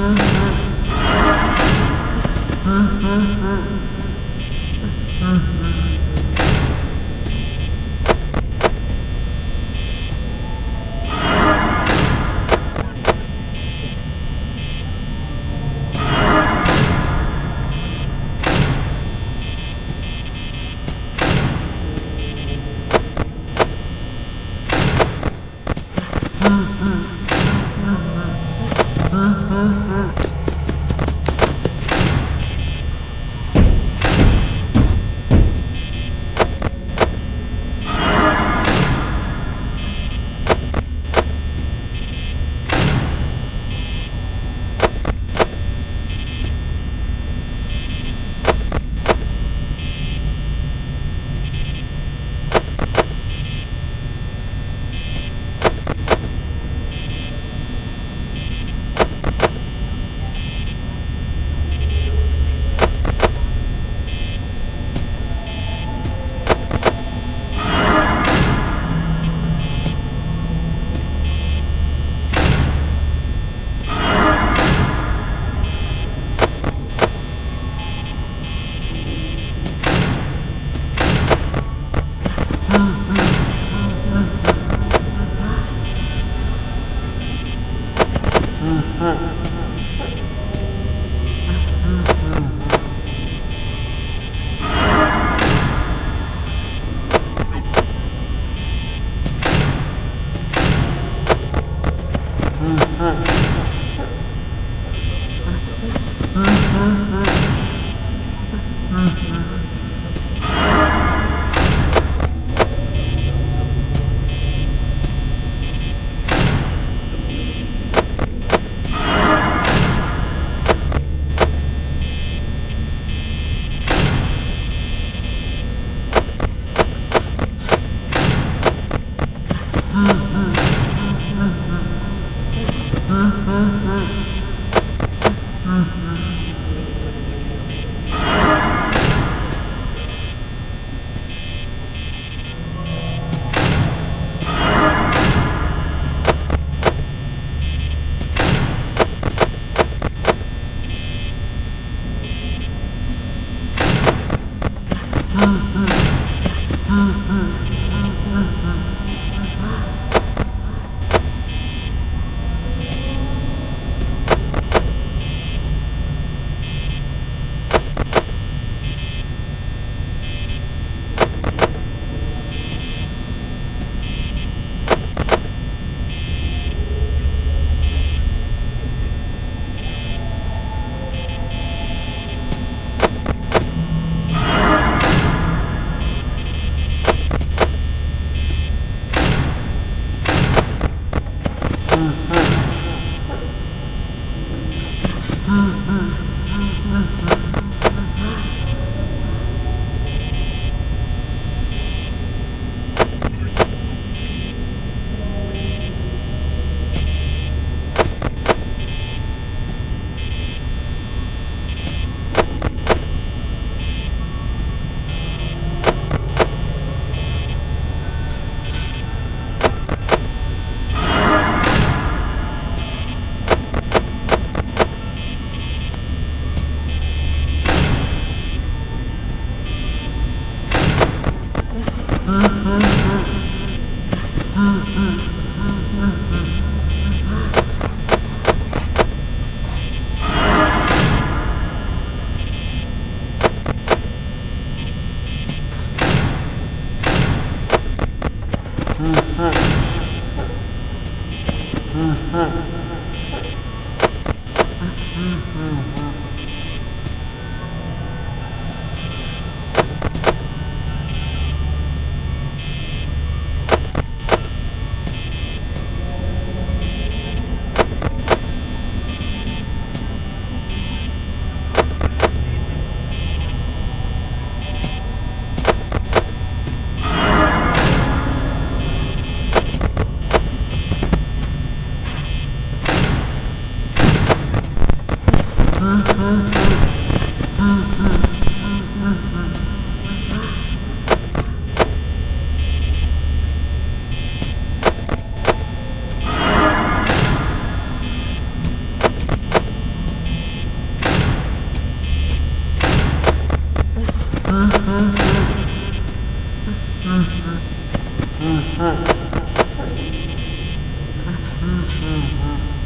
Mm-hmm. Uh-huh. Mm-hmm. mm-hmm. mm-hmm. Mm-hmm.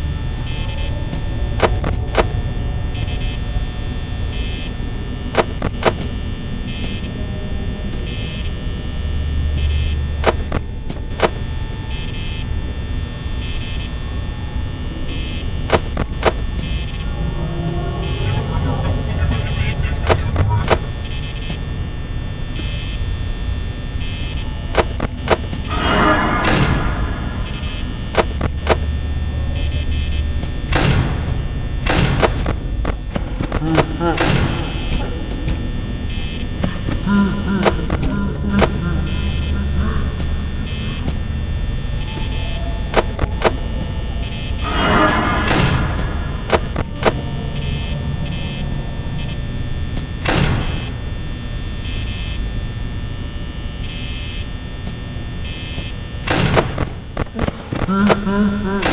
Mm-hmm.